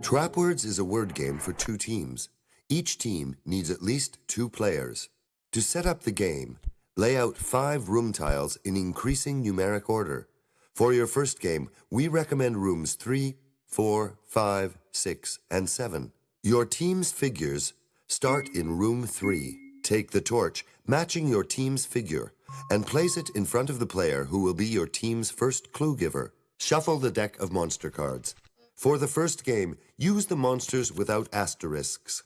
Trapwords is a word game for two teams. Each team needs at least two players. To set up the game, lay out five room tiles in increasing numeric order. For your first game, we recommend rooms 3, 4, 5, 6, and 7. Your team's figures start in room 3. Take the torch, matching your team's figure, and place it in front of the player who will be your team's first clue giver. Shuffle the deck of monster cards. For the first game, use the monsters without asterisks.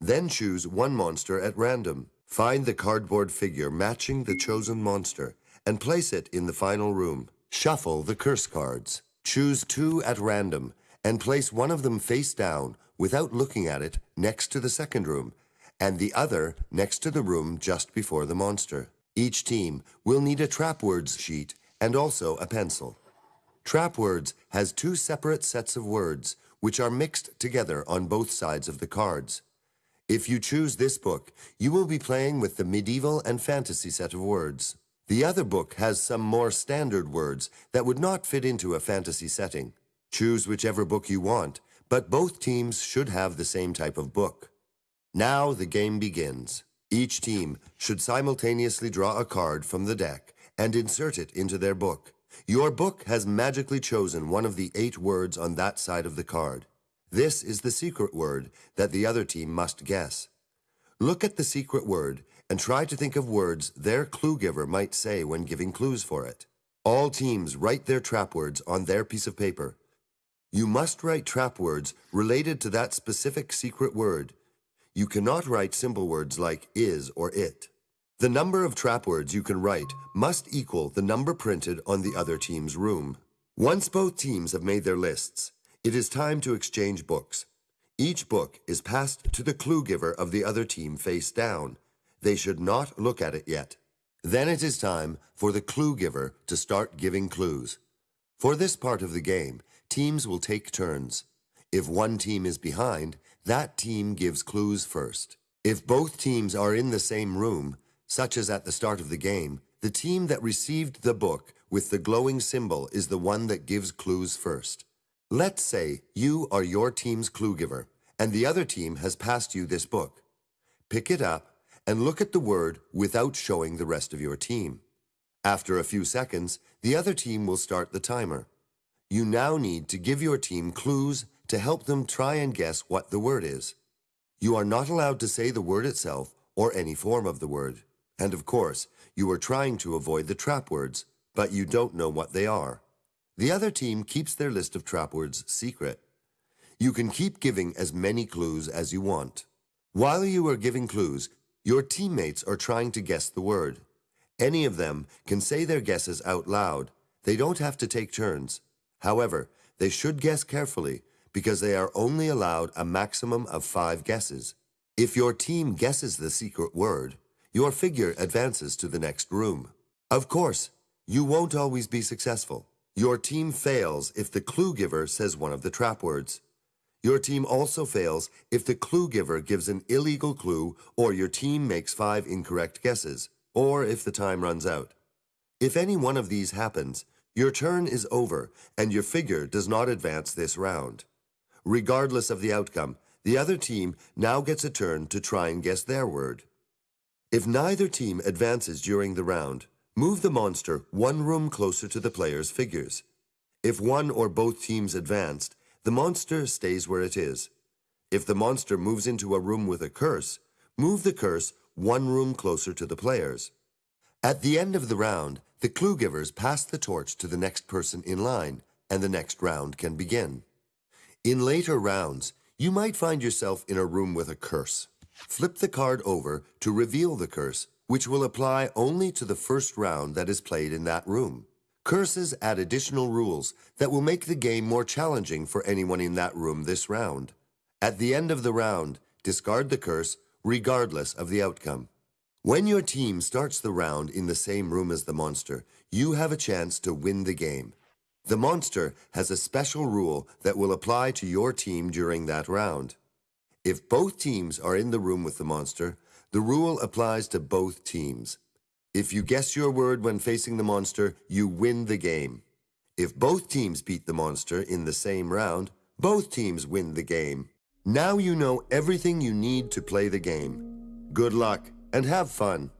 Then choose one monster at random. Find the cardboard figure matching the chosen monster and place it in the final room. Shuffle the curse cards. Choose two at random and place one of them face down without looking at it next to the second room and the other next to the room just before the monster. Each team will need a trap words sheet and also a pencil. Trapwords has two separate sets of words, which are mixed together on both sides of the cards. If you choose this book, you will be playing with the medieval and fantasy set of words. The other book has some more standard words that would not fit into a fantasy setting. Choose whichever book you want, but both teams should have the same type of book. Now the game begins. Each team should simultaneously draw a card from the deck and insert it into their book. Your book has magically chosen one of the eight words on that side of the card. This is the secret word that the other team must guess. Look at the secret word and try to think of words their clue giver might say when giving clues for it. All teams write their trap words on their piece of paper. You must write trap words related to that specific secret word. You cannot write simple words like is or it. The number of trap words you can write must equal the number printed on the other team's room. Once both teams have made their lists, it is time to exchange books. Each book is passed to the clue giver of the other team face down. They should not look at it yet. Then it is time for the clue giver to start giving clues. For this part of the game, teams will take turns. If one team is behind, that team gives clues first. If both teams are in the same room, such as at the start of the game, the team that received the book with the glowing symbol is the one that gives clues first. Let's say you are your team's clue giver, and the other team has passed you this book. Pick it up and look at the word without showing the rest of your team. After a few seconds, the other team will start the timer. You now need to give your team clues to help them try and guess what the word is. You are not allowed to say the word itself or any form of the word. And of course, you are trying to avoid the trap words, but you don't know what they are. The other team keeps their list of trap words secret. You can keep giving as many clues as you want. While you are giving clues, your teammates are trying to guess the word. Any of them can say their guesses out loud. They don't have to take turns. However, they should guess carefully because they are only allowed a maximum of five guesses. If your team guesses the secret word, your figure advances to the next room. Of course, you won't always be successful. Your team fails if the clue giver says one of the trap words. Your team also fails if the clue giver gives an illegal clue or your team makes five incorrect guesses, or if the time runs out. If any one of these happens, your turn is over and your figure does not advance this round. Regardless of the outcome, the other team now gets a turn to try and guess their word. If neither team advances during the round, move the monster one room closer to the player's figures. If one or both teams advanced, the monster stays where it is. If the monster moves into a room with a curse, move the curse one room closer to the players. At the end of the round, the clue givers pass the torch to the next person in line, and the next round can begin. In later rounds, you might find yourself in a room with a curse. Flip the card over to reveal the curse, which will apply only to the first round that is played in that room. Curses add additional rules that will make the game more challenging for anyone in that room this round. At the end of the round, discard the curse regardless of the outcome. When your team starts the round in the same room as the monster, you have a chance to win the game. The monster has a special rule that will apply to your team during that round. If both teams are in the room with the monster, the rule applies to both teams. If you guess your word when facing the monster, you win the game. If both teams beat the monster in the same round, Both teams win the game. Now you know everything you need to play the game. Good luck and have fun.